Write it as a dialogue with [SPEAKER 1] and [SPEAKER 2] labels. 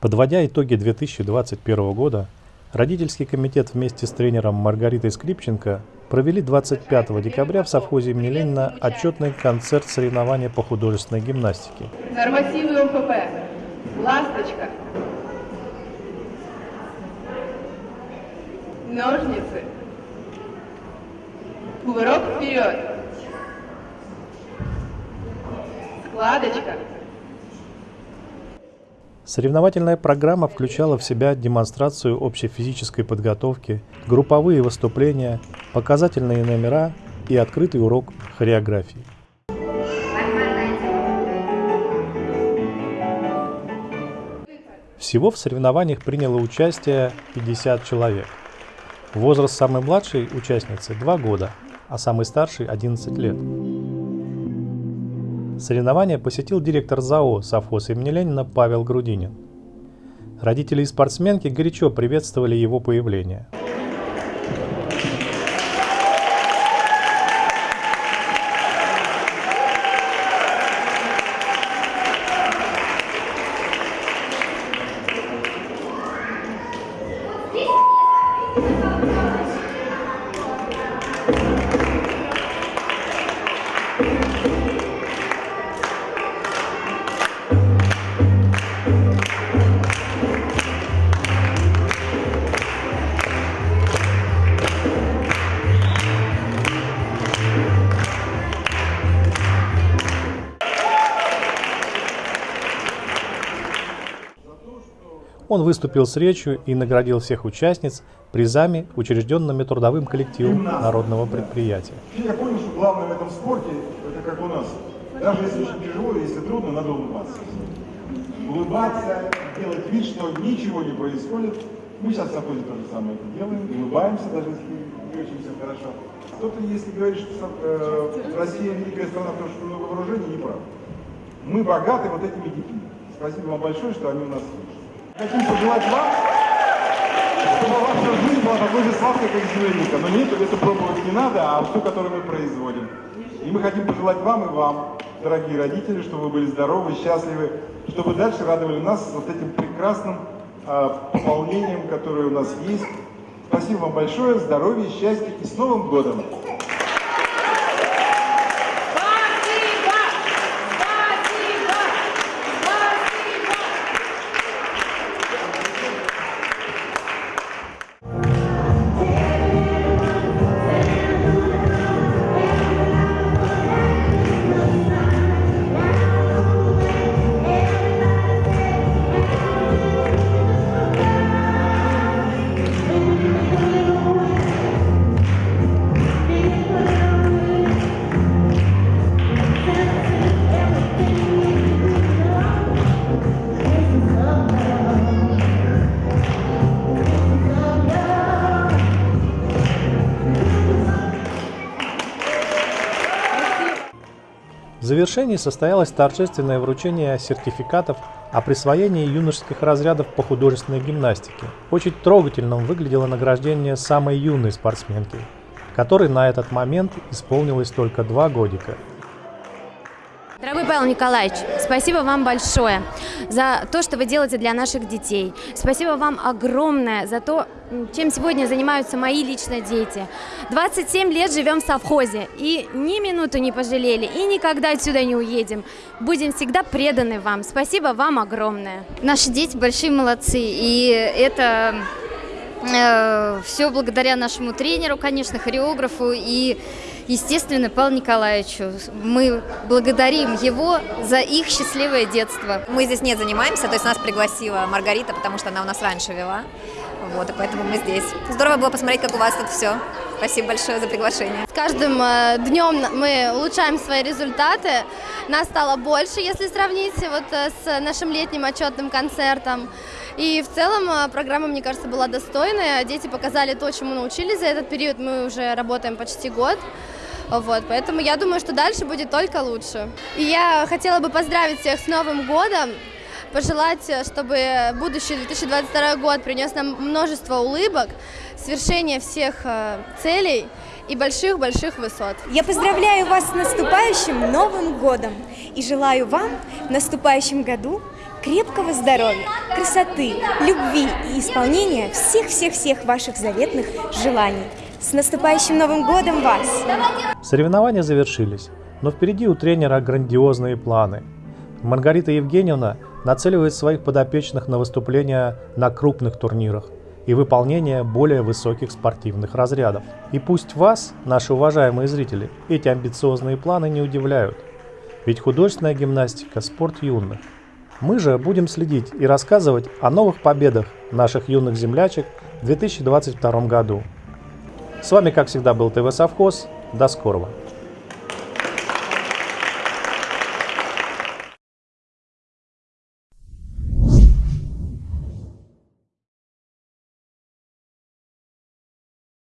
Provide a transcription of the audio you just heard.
[SPEAKER 1] Подводя итоги 2021 года, родительский комитет вместе с тренером Маргаритой Скрипченко провели 25 декабря в совхозе имени Ленина отчетный концерт соревнования по художественной гимнастике.
[SPEAKER 2] Нормативы МФП. Ласточка. Ножницы. Кувырок вперед. Складочка.
[SPEAKER 1] Соревновательная программа включала в себя демонстрацию общей физической подготовки, групповые выступления, показательные номера и открытый урок хореографии. Всего в соревнованиях приняло участие 50 человек. Возраст самой младшей участницы 2 года, а самый старший 11 лет. Соревнования посетил директор ЗАО совхоз имени Ленина Павел Грудинин. Родители и спортсменки горячо приветствовали его появление. Он выступил с речью и наградил всех участниц призами, учрежденными трудовым коллективом народного предприятия.
[SPEAKER 3] Я понял, что главное в этом спорте, это как у нас, даже если очень тяжело, если трудно, надо улыбаться. Улыбаться, делать вид, что ничего не происходит. Мы сейчас в Сапозе то же самое это делаем, улыбаемся, даже если не очень все хорошо. Кто-то, если говорит, что э, Россия великая страна, потому что много вооружений, неправда. Мы богаты вот этими детьми. Спасибо вам большое, что они у нас есть. Хотим пожелать вам, чтобы ваша жизнь была такой же сладкой, как земляника. Но нет, это пробовать не надо, а все, которое мы производим. И мы хотим пожелать вам и вам, дорогие родители, чтобы вы были здоровы, счастливы, чтобы дальше радовали нас вот этим прекрасным э, пополнением, которое у нас есть. Спасибо вам большое, здоровья, счастья и с Новым годом!
[SPEAKER 1] Завершении состоялось торжественное вручение сертификатов о присвоении юношеских разрядов по художественной гимнастике. Очень трогательным выглядело награждение самой юной спортсменки, которой на этот момент исполнилось только два годика.
[SPEAKER 4] Дорогой Павел Николаевич, спасибо вам большое за то, что вы делаете для наших детей. Спасибо вам огромное за то, чем сегодня занимаются мои лично дети. 27 лет живем в совхозе и ни минуту не пожалели и никогда отсюда не уедем. Будем всегда преданы вам. Спасибо вам огромное.
[SPEAKER 5] Наши дети большие молодцы, и это э, все благодаря нашему тренеру, конечно, хореографу и естественно, Павлу Николаевичу. Мы благодарим его за их счастливое детство.
[SPEAKER 6] Мы здесь не занимаемся, то есть нас пригласила Маргарита, потому что она у нас раньше вела. Вот, и поэтому мы здесь. Здорово было посмотреть, как у вас тут все. Спасибо большое за приглашение.
[SPEAKER 7] С каждым э, днем мы улучшаем свои результаты. Нас стало больше, если сравнить вот э, с нашим летним отчетным концертом. И в целом э, программа, мне кажется, была достойная. Дети показали то, чему научились за этот период. Мы уже работаем почти год. Вот, поэтому я думаю, что дальше будет только лучше. И я хотела бы поздравить всех с Новым годом, пожелать, чтобы будущий 2022 год принес нам множество улыбок, свершение всех целей и больших-больших высот.
[SPEAKER 8] Я поздравляю вас с наступающим Новым годом и желаю вам в наступающем году крепкого здоровья, красоты, любви и исполнения всех-всех-всех ваших заветных желаний. С наступающим Новым годом вас!
[SPEAKER 1] Соревнования завершились, но впереди у тренера грандиозные планы. Маргарита Евгеньевна нацеливает своих подопечных на выступления на крупных турнирах и выполнение более высоких спортивных разрядов. И пусть вас, наши уважаемые зрители, эти амбициозные планы не удивляют. Ведь художественная гимнастика – спорт юных. Мы же будем следить и рассказывать о новых победах наших юных землячек в 2022 году. С вами, как всегда, был ТВ Совхоз. До скорого!